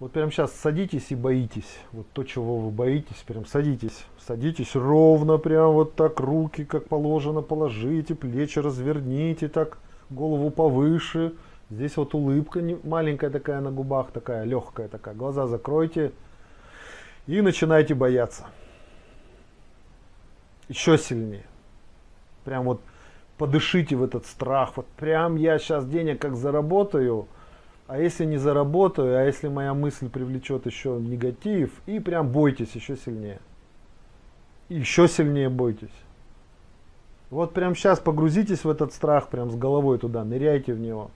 Вот прямо сейчас садитесь и боитесь. Вот то, чего вы боитесь, прям садитесь. Садитесь ровно, прям вот так, руки как положено положите, плечи разверните, так, голову повыше. Здесь вот улыбка маленькая такая на губах, такая легкая такая. Глаза закройте и начинайте бояться. Еще сильнее. Прям вот подышите в этот страх. Вот прям я сейчас денег как заработаю, а если не заработаю, а если моя мысль привлечет еще негатив, и прям бойтесь еще сильнее. еще сильнее бойтесь. Вот прям сейчас погрузитесь в этот страх, прям с головой туда, ныряйте в него.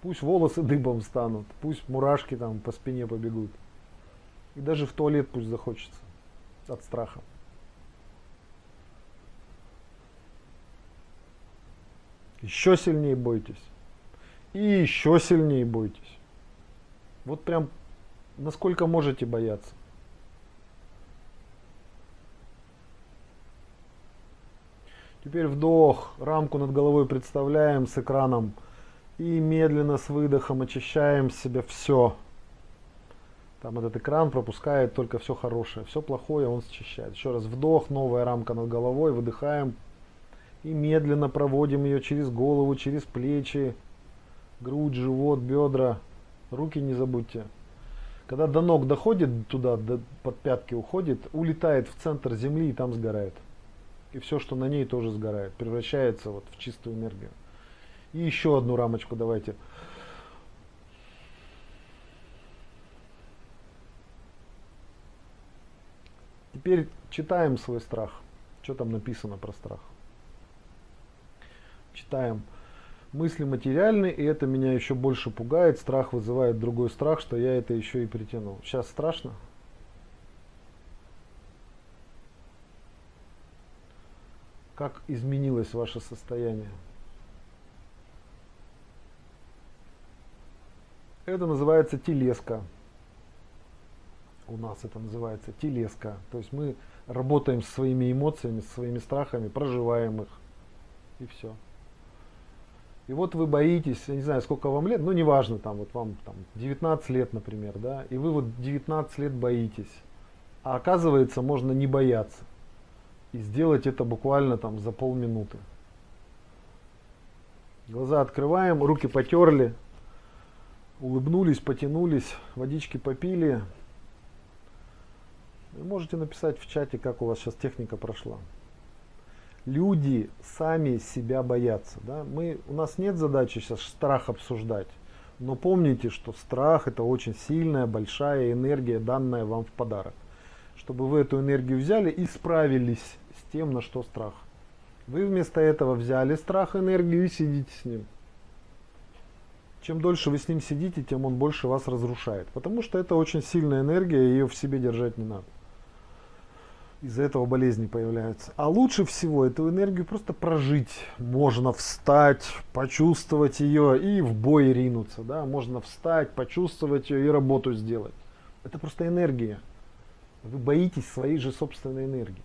Пусть волосы дыбом станут, пусть мурашки там по спине побегут. И даже в туалет пусть захочется от страха. Еще сильнее бойтесь. И еще сильнее бойтесь. Вот прям насколько можете бояться. Теперь вдох, рамку над головой представляем с экраном. И медленно с выдохом очищаем себя все. Там этот экран пропускает только все хорошее. Все плохое он счищает. Еще раз вдох, новая рамка над головой, выдыхаем. И медленно проводим ее через голову, через плечи, грудь, живот, бедра. Руки не забудьте. Когда до ног доходит туда, до, под пятки уходит, улетает в центр земли и там сгорает. И все, что на ней тоже сгорает, превращается вот в чистую энергию. И еще одну рамочку давайте. Теперь читаем свой страх. Что там написано про страх? читаем мысли материальные, и это меня еще больше пугает, страх вызывает другой страх, что я это еще и притянул. Сейчас страшно? Как изменилось ваше состояние? Это называется телеска. У нас это называется телеска. То есть мы работаем со своими эмоциями, со своими страхами, проживаем их. И все. И вот вы боитесь, я не знаю, сколько вам лет, ну неважно, там вот вам там 19 лет, например, да, и вы вот 19 лет боитесь. А оказывается, можно не бояться. И сделать это буквально там за полминуты. Глаза открываем, руки потерли, улыбнулись, потянулись, водички попили. Вы можете написать в чате, как у вас сейчас техника прошла люди сами себя боятся. Да? Мы, у нас нет задачи сейчас страх обсуждать. Но помните, что страх это очень сильная, большая энергия, данная вам в подарок. Чтобы вы эту энергию взяли и справились с тем, на что страх. Вы вместо этого взяли страх, энергию и сидите с ним. Чем дольше вы с ним сидите, тем он больше вас разрушает. Потому что это очень сильная энергия, ее в себе держать не надо из-за этого болезни появляются. А лучше всего эту энергию просто прожить. Можно встать, почувствовать ее и в бой ринуться. Да? Можно встать, почувствовать ее и работу сделать. Это просто энергия. Вы боитесь своей же собственной энергии.